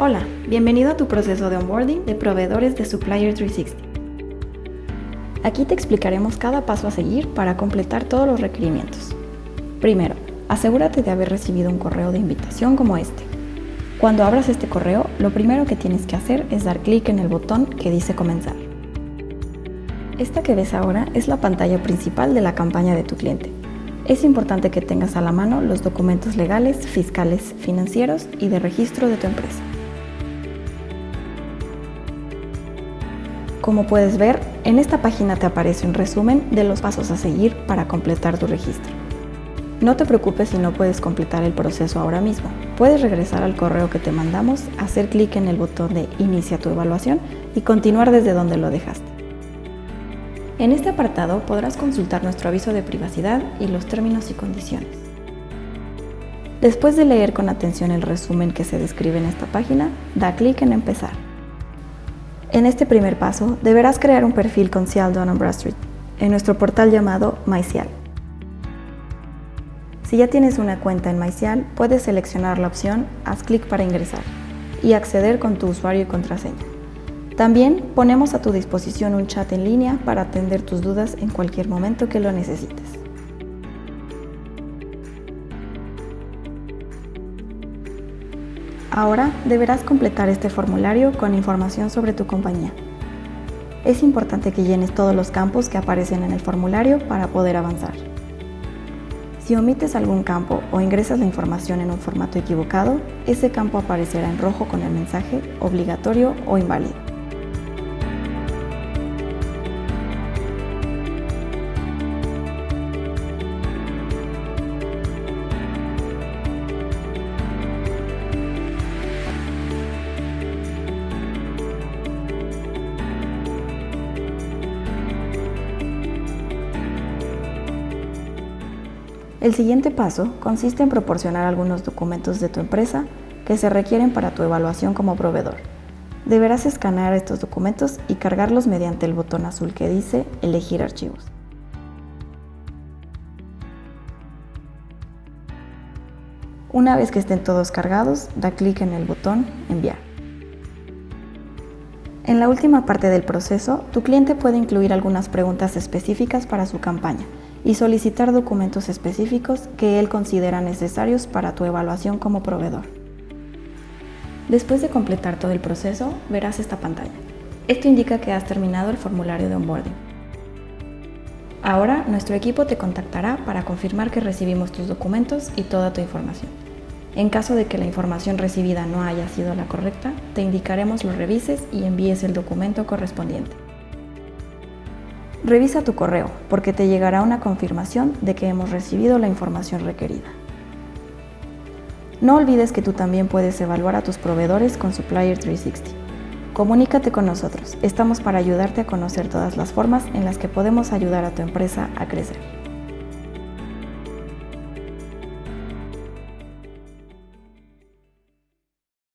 Hola, bienvenido a tu proceso de onboarding de proveedores de Supplier 360. Aquí te explicaremos cada paso a seguir para completar todos los requerimientos. Primero, asegúrate de haber recibido un correo de invitación como este. Cuando abras este correo, lo primero que tienes que hacer es dar clic en el botón que dice comenzar. Esta que ves ahora es la pantalla principal de la campaña de tu cliente. Es importante que tengas a la mano los documentos legales, fiscales, financieros y de registro de tu empresa. Como puedes ver, en esta página te aparece un resumen de los pasos a seguir para completar tu registro. No te preocupes si no puedes completar el proceso ahora mismo. Puedes regresar al correo que te mandamos, hacer clic en el botón de Inicia tu evaluación y continuar desde donde lo dejaste. En este apartado podrás consultar nuestro aviso de privacidad y los términos y condiciones. Después de leer con atención el resumen que se describe en esta página, da clic en Empezar. En este primer paso, deberás crear un perfil con Cial Dun Bradstreet en nuestro portal llamado MyCial. Si ya tienes una cuenta en MyCial, puedes seleccionar la opción Haz clic para ingresar y acceder con tu usuario y contraseña. También ponemos a tu disposición un chat en línea para atender tus dudas en cualquier momento que lo necesites. Ahora deberás completar este formulario con información sobre tu compañía. Es importante que llenes todos los campos que aparecen en el formulario para poder avanzar. Si omites algún campo o ingresas la información en un formato equivocado, ese campo aparecerá en rojo con el mensaje obligatorio o inválido. El siguiente paso consiste en proporcionar algunos documentos de tu empresa que se requieren para tu evaluación como proveedor. Deberás escanear estos documentos y cargarlos mediante el botón azul que dice Elegir archivos. Una vez que estén todos cargados, da clic en el botón Enviar. En la última parte del proceso, tu cliente puede incluir algunas preguntas específicas para su campaña y solicitar documentos específicos que él considera necesarios para tu evaluación como proveedor. Después de completar todo el proceso, verás esta pantalla. Esto indica que has terminado el formulario de onboarding. Ahora, nuestro equipo te contactará para confirmar que recibimos tus documentos y toda tu información. En caso de que la información recibida no haya sido la correcta, te indicaremos lo revises y envíes el documento correspondiente. Revisa tu correo porque te llegará una confirmación de que hemos recibido la información requerida. No olvides que tú también puedes evaluar a tus proveedores con Supplier 360. Comunícate con nosotros, estamos para ayudarte a conocer todas las formas en las que podemos ayudar a tu empresa a crecer.